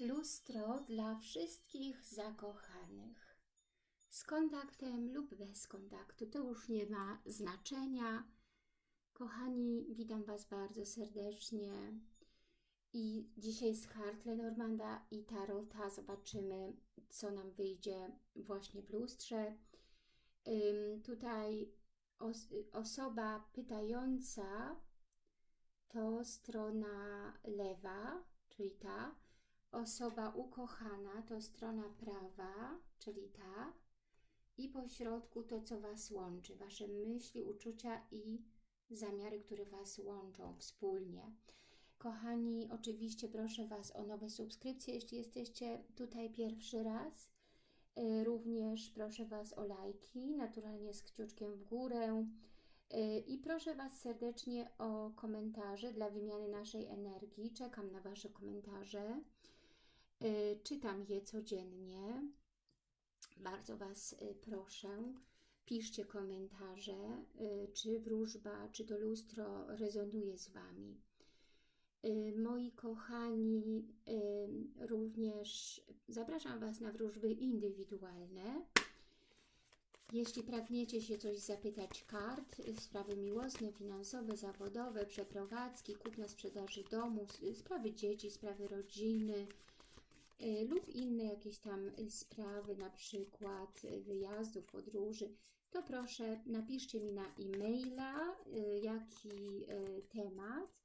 Lustro dla wszystkich zakochanych. Z kontaktem lub bez kontaktu, to już nie ma znaczenia. Kochani, witam Was bardzo serdecznie. I dzisiaj z kart Lenormanda i Tarota zobaczymy, co nam wyjdzie właśnie w lustrze. Ym, tutaj os osoba pytająca to strona lewa, czyli ta. Osoba ukochana to strona prawa, czyli ta. I po środku to, co Was łączy, Wasze myśli, uczucia i zamiary, które Was łączą wspólnie. Kochani, oczywiście proszę Was o nowe subskrypcje, jeśli jesteście tutaj pierwszy raz. Y, również proszę Was o lajki, naturalnie z kciuczkiem w górę. Y, I proszę Was serdecznie o komentarze dla wymiany naszej energii. Czekam na Wasze komentarze. Y, czytam je codziennie. Bardzo Was proszę. Piszcie komentarze, czy wróżba, czy to lustro rezonuje z Wami. Y, moi kochani, y, również zapraszam Was na wróżby indywidualne. Jeśli pragniecie się coś zapytać kart, sprawy miłosne, finansowe, zawodowe, przeprowadzki, kupna sprzedaży domu, sprawy dzieci, sprawy rodziny y, lub inne jakieś tam sprawy, na przykład wyjazdów, podróży, to proszę napiszcie mi na e-maila, jaki temat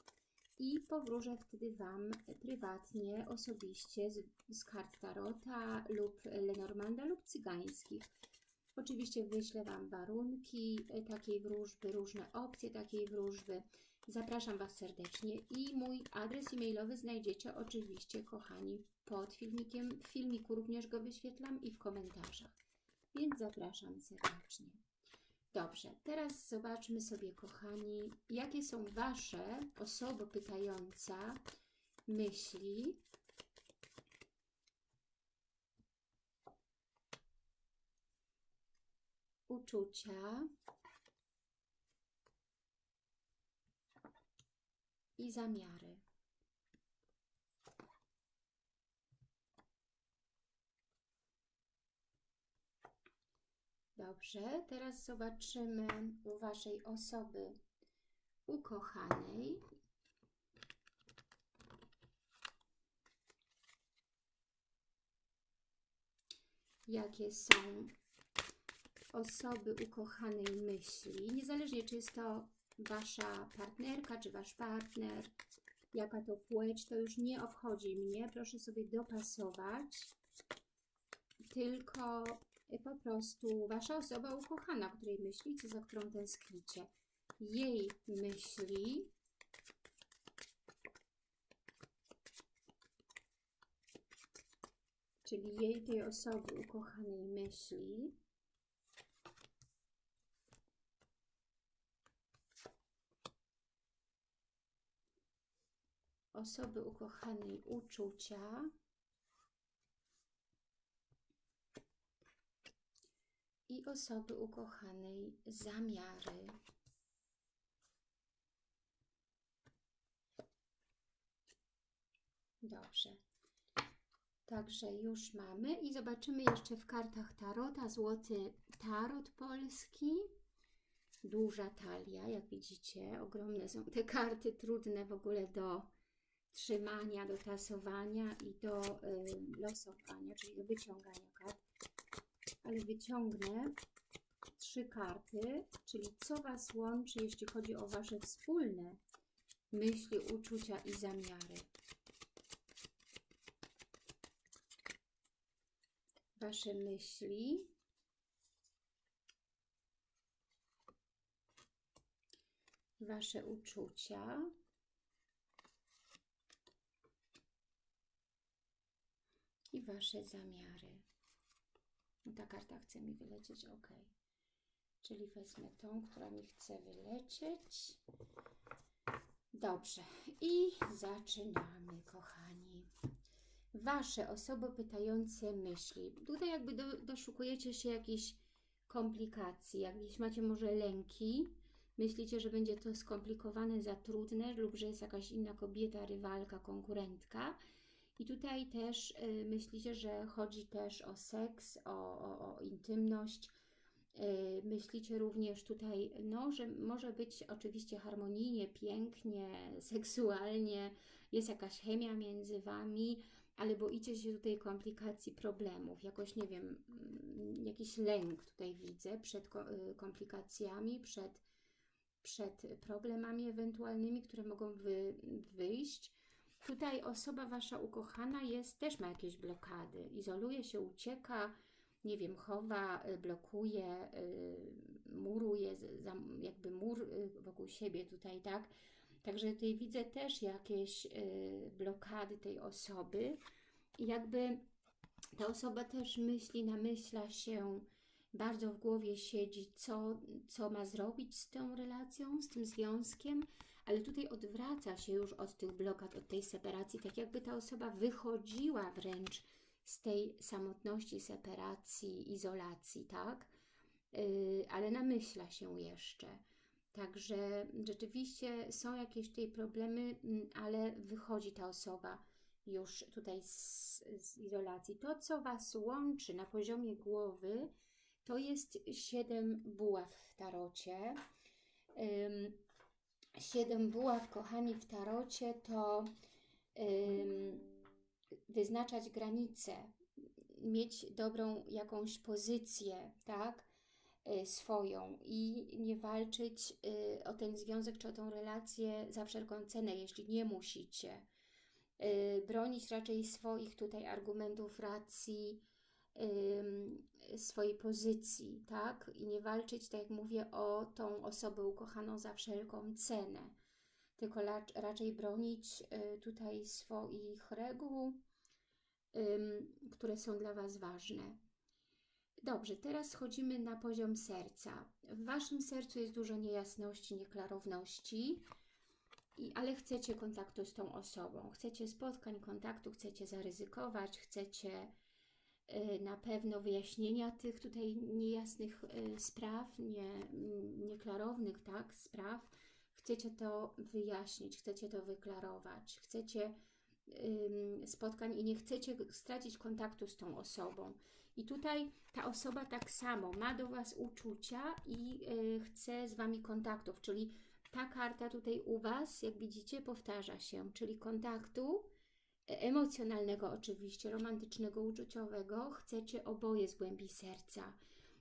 i powróżę wtedy Wam prywatnie, osobiście z, z kart Tarota lub Lenormanda lub cygańskich. Oczywiście wyślę Wam warunki takiej wróżby, różne opcje takiej wróżby. Zapraszam Was serdecznie i mój adres e-mailowy znajdziecie oczywiście, kochani, pod filmikiem. W filmiku również go wyświetlam i w komentarzach. Więc zapraszam serdecznie. Dobrze, teraz zobaczmy sobie, kochani, jakie są Wasze, osoba pytająca, myśli uczucia i zamiary. Dobrze, teraz zobaczymy u Waszej osoby ukochanej. Jakie są osoby ukochanej myśli, niezależnie czy jest to Wasza partnerka, czy Wasz partner, jaka to płeć, to już nie obchodzi mnie. Proszę sobie dopasować. Tylko po prostu Wasza osoba ukochana, o której myślicie, za którą tęsknicie. Jej myśli czyli jej tej osoby ukochanej myśli osoby ukochanej uczucia i osoby ukochanej zamiary. Dobrze. Także już mamy i zobaczymy jeszcze w kartach Tarota złoty tarot polski. Duża talia, jak widzicie, ogromne są te karty, trudne w ogóle do trzymania, do tasowania i do y, losowania, czyli do wyciągania kart. Ale wyciągnę trzy karty, czyli co Was łączy, jeśli chodzi o Wasze wspólne myśli, uczucia i zamiary. Wasze myśli, Wasze uczucia, Wasze zamiary. Ta karta chce mi wylecieć, ok. Czyli wezmę tą, która mi chce wylecieć. Dobrze. I zaczynamy, kochani. Wasze osoby pytające myśli. Tutaj jakby do, doszukujecie się jakiejś komplikacji, jakieś macie może lęki, myślicie, że będzie to skomplikowane, za trudne lub że jest jakaś inna kobieta, rywalka, konkurentka I tutaj też y, myślicie, że chodzi też o seks, o, o, o intymność. Y, myślicie również tutaj, no, że może być oczywiście harmonijnie, pięknie, seksualnie, jest jakaś chemia między Wami, ale boicie się tutaj komplikacji, problemów, jakoś, nie wiem, mm, jakiś lęk tutaj widzę przed y, komplikacjami, przed, przed problemami ewentualnymi, które mogą wy, wyjść. Tutaj osoba Wasza ukochana jest, też ma jakieś blokady, izoluje się, ucieka, nie wiem, chowa, y, blokuje, y, muruje, jakby mur y, wokół siebie tutaj, tak? Także tutaj widzę też jakieś blokady tej osoby. I jakby ta osoba też myśli, namyśla się, bardzo w głowie siedzi, co, co ma zrobić z tą relacją, z tym związkiem, ale tutaj odwraca się już od tych blokad, od tej separacji, tak jakby ta osoba wychodziła wręcz z tej samotności, separacji, izolacji, tak? Yy, ale namyśla się jeszcze. Także rzeczywiście są jakieś tutaj problemy, mm, ale wychodzi ta osoba już tutaj z, z izolacji. To, co Was łączy na poziomie głowy, to jest siedem buław w tarocie. Siedem buław, kochani, w tarocie to ym, wyznaczać granice, mieć dobrą jakąś pozycję, tak, y, swoją i nie walczyć y, o ten związek czy o tą relację za wszelką cenę, jeśli nie musicie. Y, Bronić raczej swoich tutaj argumentów, racji, swojej pozycji, tak? I nie walczyć, tak jak mówię, o tą osobę ukochaną za wszelką cenę, tylko raczej bronić y, tutaj swoich reguł, które są dla Was ważne. Dobrze, teraz schodzimy na poziom serca. W Waszym sercu jest dużo niejasności, nieklarowności, ale chcecie kontaktu z tą osobą. Chcecie spotkań, kontaktu, chcecie zaryzykować, chcecie na pewno wyjaśnienia tych tutaj niejasnych y, spraw, nie, nieklarownych tak, spraw. Chcecie to wyjaśnić, chcecie to wyklarować, chcecie spotkań i nie chcecie stracić kontaktu z tą osobą. I tutaj ta osoba tak samo ma do Was uczucia i y, chce z Wami kontaktów, czyli ta karta tutaj u Was, jak widzicie, powtarza się, czyli kontaktu emocjonalnego oczywiście, romantycznego, uczuciowego, chcecie oboje z głębi serca.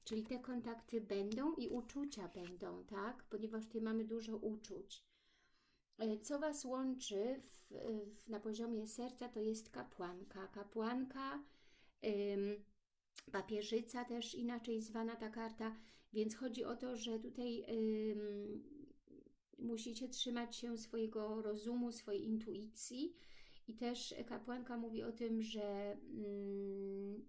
Czyli te kontakty będą i uczucia będą, tak? Ponieważ tutaj mamy dużo uczuć. E, Co Was łączy w, w, na poziomie serca, to jest kapłanka. Kapłanka, ym, papieżyca też inaczej zwana ta karta, więc chodzi o to, że tutaj ym, musicie trzymać się swojego rozumu, swojej intuicji i też kapłanka mówi o tym, że mm,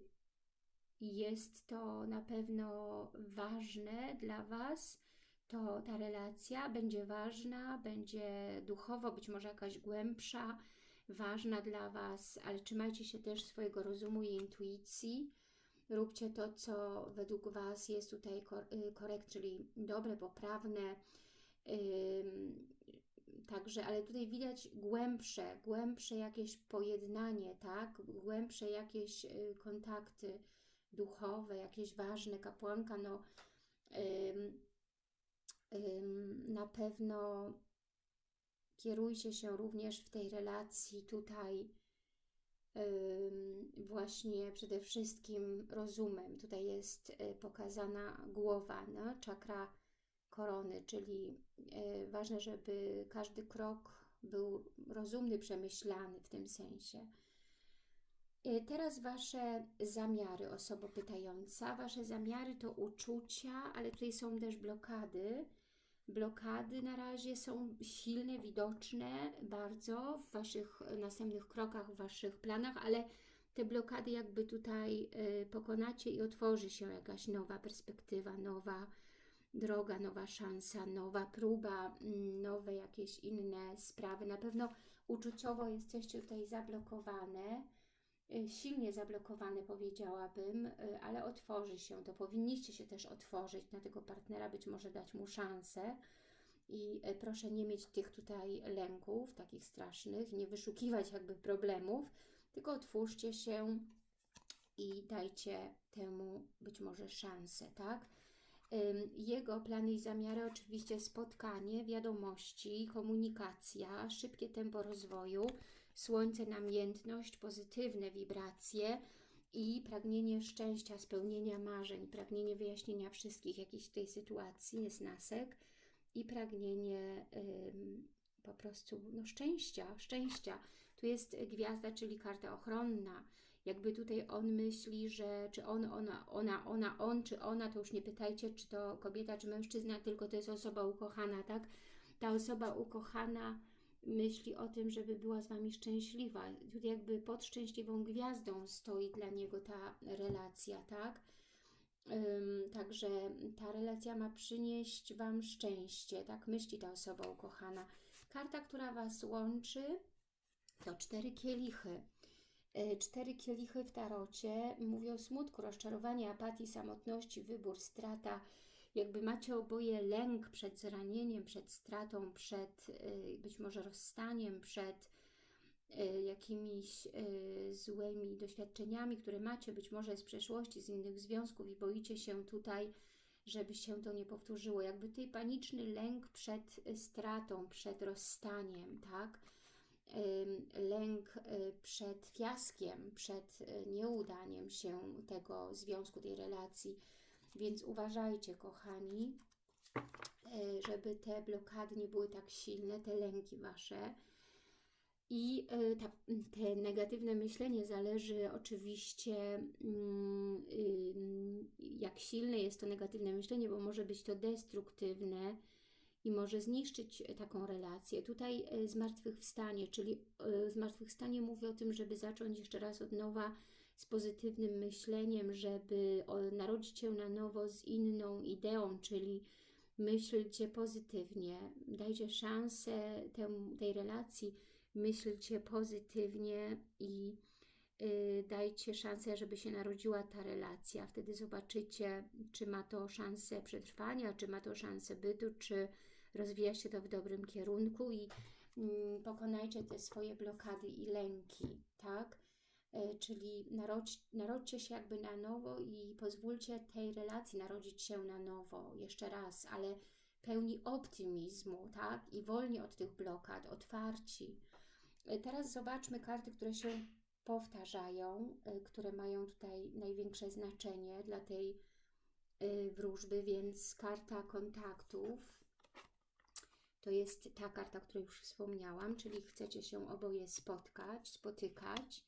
jest to na pewno ważne dla Was, to ta relacja będzie ważna, będzie duchowo, być może jakaś głębsza, ważna dla Was, ale trzymajcie się też swojego rozumu i intuicji. Róbcie to, co według Was jest tutaj y, korekt, czyli dobre, poprawne. Także, ale tutaj widać głębsze, głębsze jakieś pojednanie, tak? Głębsze jakieś y, kontakty duchowe, jakieś ważne. Kapłanka, no ym, ym, na pewno kierujcie się również w tej relacji tutaj ym, właśnie przede wszystkim rozumem. Tutaj jest y, pokazana głowa, no? czakra korony, czyli y, ważne, żeby każdy krok był rozumny, przemyślany w tym sensie. Y, Teraz Wasze zamiary, osoba pytająca. Wasze zamiary to uczucia, ale tutaj są też blokady. Blokady na razie są silne, widoczne bardzo w Waszych następnych krokach, w Waszych planach, ale te blokady jakby tutaj y, pokonacie i otworzy się jakaś nowa perspektywa, nowa droga, nowa szansa, nowa próba, mm, nowe jakieś inne sprawy. Na pewno uczuciowo jesteście tutaj zablokowane, y, silnie zablokowane powiedziałabym, y, ale otworzy się to. Powinniście się też otworzyć na tego partnera, być może dać mu szansę. I y, proszę nie mieć tych tutaj lęków takich strasznych, nie wyszukiwać jakby problemów, tylko otwórzcie się i dajcie temu być może szansę, tak? Jego plany i zamiary oczywiście spotkanie, wiadomości, komunikacja, szybkie tempo rozwoju, słońce, namiętność, pozytywne wibracje i pragnienie szczęścia, spełnienia marzeń, pragnienie wyjaśnienia wszystkich jakichś tej sytuacji, jest nasek i pragnienie ym, po prostu no, szczęścia, szczęścia. Tu jest gwiazda, czyli karta ochronna, jakby tutaj on myśli, że czy on, ona, ona, ona, on, czy ona, to już nie pytajcie, czy to kobieta, czy mężczyzna, tylko to jest osoba ukochana, tak? Ta osoba ukochana myśli o tym, żeby była z Wami szczęśliwa. Tutaj jakby pod szczęśliwą gwiazdą stoi dla niego ta relacja, tak? Um, także ta relacja ma przynieść Wam szczęście, tak myśli ta osoba ukochana. Karta, która Was łączy, to cztery kielichy. E, cztery kielichy w tarocie mówią smutku, rozczarowaniu, apatii, samotności, wybór, strata. Jakby macie oboje lęk przed zranieniem, przed stratą, przed e, być może rozstaniem, przed e, jakimiś złymi doświadczeniami, które macie być może z przeszłości, z innych związków i boicie się tutaj, żeby się to nie powtórzyło. Jakby tutaj paniczny lęk przed stratą, przed rozstaniem, tak? Lęk y, przed fiaskiem, przed y, nieudaniem się tego związku, tej relacji. Więc uważajcie, kochani, y, żeby te blokady nie były tak silne, te lęki Wasze. I ta, te negatywne myślenie zależy oczywiście, mm, jak silne jest to negatywne myślenie, bo może być to destruktywne, i może zniszczyć e, taką relację. Tutaj e, zmartwychwstanie, czyli e, zmartwychwstanie mówi o tym, żeby zacząć jeszcze raz od nowa z pozytywnym myśleniem, żeby narodzić się na nowo z inną ideą, czyli myślcie pozytywnie, dajcie szansę tej relacji, myślcie pozytywnie i dajcie szansę, żeby się narodziła ta relacja. Wtedy zobaczycie, czy ma to szansę przetrwania, czy ma to szansę bytu, czy rozwija się to w dobrym kierunku i mm, pokonajcie te swoje blokady i lęki, tak? E, czyli narodź, narodźcie się jakby na nowo i pozwólcie tej relacji narodzić się na nowo, jeszcze raz, ale pełni optymizmu, tak? I wolni od tych blokad, otwarci. E, teraz zobaczmy karty, które się powtarzają, e, które mają tutaj największe znaczenie dla tej wróżby, więc karta kontaktów, to jest ta karta, o której już wspomniałam, czyli chcecie się oboje spotkać, spotykać.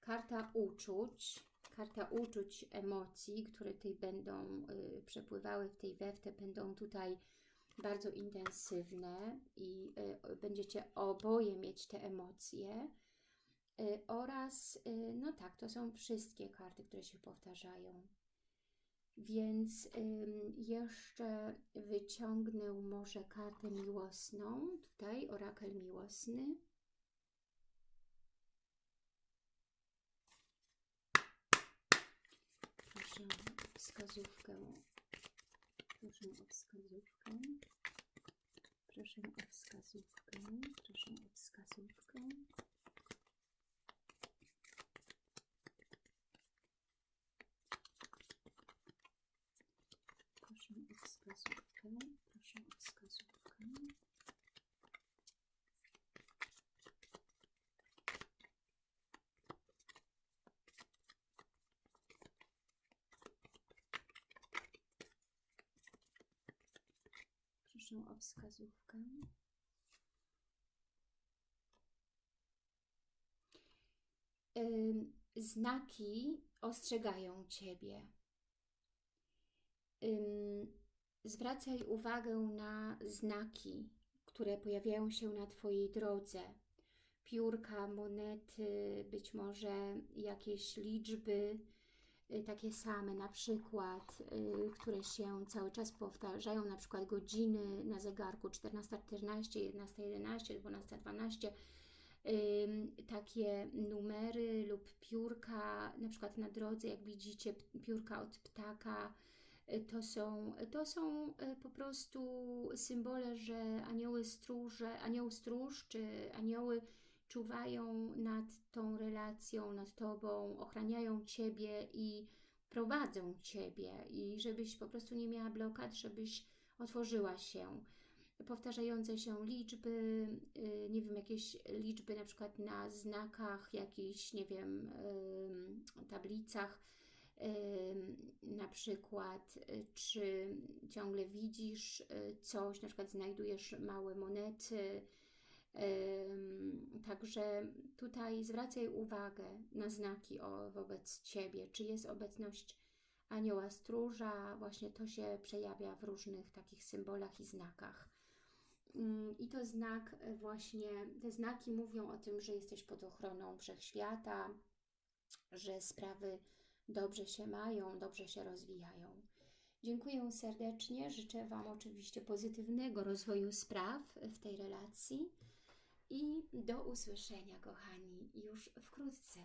Karta uczuć, karta uczuć, emocji, które tutaj będą y, przepływały w tej weftę, będą tutaj bardzo intensywne i y, będziecie oboje mieć te emocje. Y, oraz, y, no tak, to są wszystkie karty, które się powtarzają. Więc jeszcze wyciągnę może kartę miłosną, tutaj orakel miłosny. Proszę o wskazówkę. Proszę o wskazówkę. Proszę o wskazówkę. Proszę o wskazówkę. Proszę o wskazówkę. Znaki ostrzegają Ciebie. Zwracaj uwagę na znaki, które pojawiają się na Twojej drodze. Piórka, monety, być może jakieś liczby, takie same, na przykład, y, które się cały czas powtarzają, na przykład godziny na zegarku 14.14, 11.11, 12.12, takie numery lub piórka, na przykład na drodze, jak widzicie, piórka od ptaka, to są, to są po prostu symbole, że anioły stróże, anioł stróż, czy anioły, czuwają nad tą relacją, nad Tobą, ochraniają Ciebie i prowadzą Ciebie i żebyś po prostu nie miała blokad, żebyś otworzyła się. Powtarzające się liczby, y, nie wiem, jakieś liczby na przykład na znakach, jakichś, nie wiem, tablicach, na przykład, czy ciągle widzisz y, coś, na przykład znajdujesz małe monety, Także tutaj zwracaj uwagę na znaki wobec Ciebie, czy jest obecność anioła stróża, właśnie to się przejawia w różnych takich symbolach i znakach. Mm, I to znak e, właśnie, te znaki mówią o tym, że jesteś pod ochroną wszechświata, że sprawy dobrze się mają, dobrze się rozwijają. Dziękuję serdecznie, życzę Wam oczywiście pozytywnego rozwoju spraw w tej relacji i do usłyszenia, kochani, już wkrótce.